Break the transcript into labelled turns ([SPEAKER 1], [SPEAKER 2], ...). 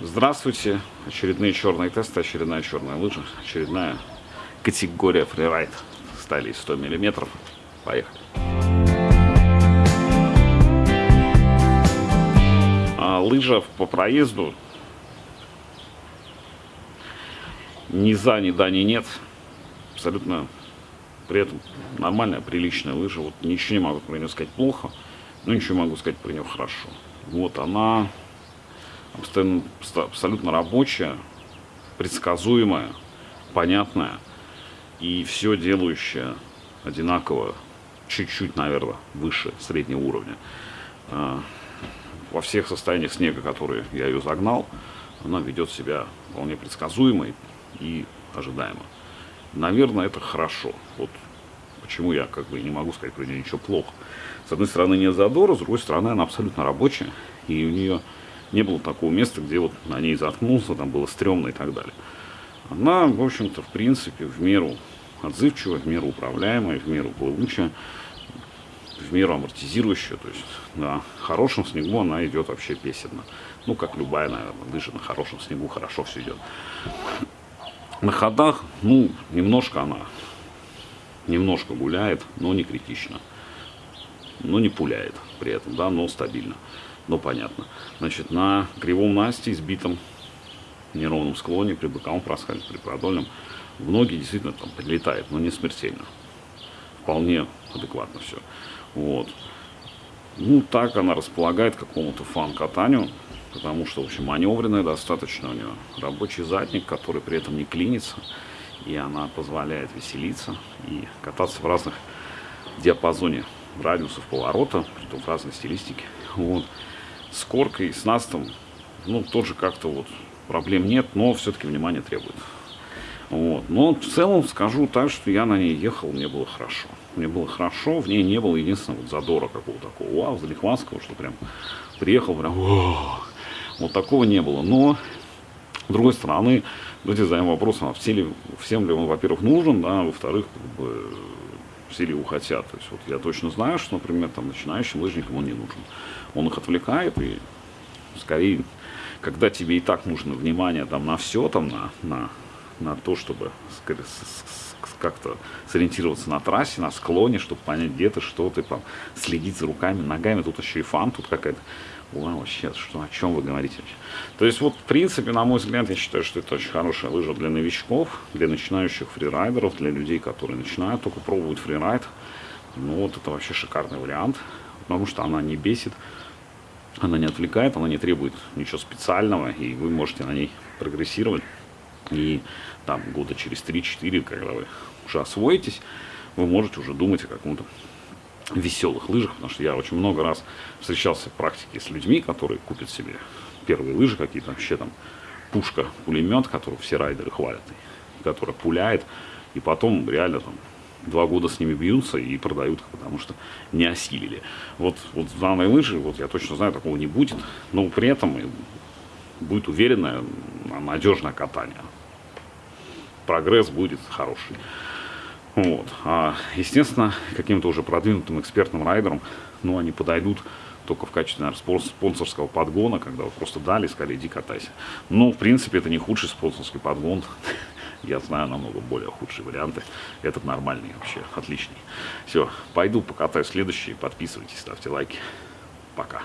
[SPEAKER 1] Здравствуйте. Очередные черные тесты, очередная черная лыжа, очередная категория фрирайд. Стали 100 миллиметров. Поехали. А лыжа по проезду ни за, ни да, ни нет. Абсолютно при этом нормальная, приличная лыжа. Вот ничего не могу про нее сказать плохо, но ничего могу сказать про нее хорошо. Вот она абсолютно рабочая, предсказуемая, понятная и все делающая одинаково, чуть-чуть, наверное, выше среднего уровня. А, во всех состояниях снега, которые я ее загнал, она ведет себя вполне предсказуемо и ожидаемо. Наверное, это хорошо. Вот почему я как бы не могу сказать про нее ничего плохо. С одной стороны, нет задора, с другой стороны, она абсолютно рабочая, и у нее не было такого места, где вот на ней заткнулся, там было стрёмно и так далее. Она, в общем-то, в принципе, в меру отзывчивая, в меру управляемая, в меру плывучая, в меру амортизирующая. То есть на хорошем снегу она идет вообще песенно. Ну, как любая, наверное, лыжа на хорошем снегу хорошо все идет. На ходах, ну, немножко она, немножко гуляет, но не критично. Но не пуляет при этом, да, но стабильно но понятно. Значит, на кривом Насте, избитом неровном склоне, при боковом проскале, при продольном, в ноги действительно там прилетает, но не смертельно. Вполне адекватно все. Вот. Ну, так она располагает какому-то фан-катанию, потому что, в общем, маневренная достаточно у нее. Рабочий задник, который при этом не клинится, и она позволяет веселиться и кататься в разных диапазоне радиусов поворота, притом в разной стилистике. Вот с коркой, с настом, ну, тоже как-то вот проблем нет, но все-таки внимание требует. Вот. Но в целом скажу так, что я на ней ехал, мне было хорошо. Мне было хорошо, в ней не было единственного вот задора какого-то такого, вау, залихванского, что прям приехал, прям, вот такого не было. Но, с другой стороны, давайте задаем вопрос, а все ли, всем ли он, во-первых, нужен, да, во-вторых, как бы, все ли его хотят. То есть вот я точно знаю, что, например, там начинающим лыжникам он не нужен. Он их отвлекает и скорее, когда тебе и так нужно внимание там на все, там на, на, на то, чтобы как-то сориентироваться на трассе, на склоне, чтобы понять, где ты, что ты, там, следить за руками, ногами, тут еще и фан, тут какая-то Вау, вообще, что, о чем вы говорите? То есть, вот, в принципе, на мой взгляд, я считаю, что это очень хорошая лыжа для новичков, для начинающих фрирайдеров, для людей, которые начинают только пробовать фрирайд. Ну, вот это вообще шикарный вариант, потому что она не бесит, она не отвлекает, она не требует ничего специального, и вы можете на ней прогрессировать. И там года через 3-4, когда вы уже освоитесь, вы можете уже думать о каком-то веселых лыжах, потому что я очень много раз встречался в практике с людьми, которые купят себе первые лыжи какие-то, вообще там пушка, пулемет, который все райдеры хвалят, который пуляет, и потом реально там два года с ними бьются и продают, потому что не осилили. Вот, вот в данной лыжи, вот я точно знаю, такого не будет, но при этом будет уверенное, надежное катание. Прогресс будет хороший. Вот. А, естественно, каким-то уже продвинутым экспертным райдерам, ну, они подойдут только в качестве, наверное, спонсорского подгона, когда вы просто дали, сказали, иди катайся. Ну, в принципе, это не худший спонсорский подгон. Я знаю намного более худшие варианты. Этот нормальный вообще, отличный. Все, пойду покатаю следующий. Подписывайтесь, ставьте лайки. Пока.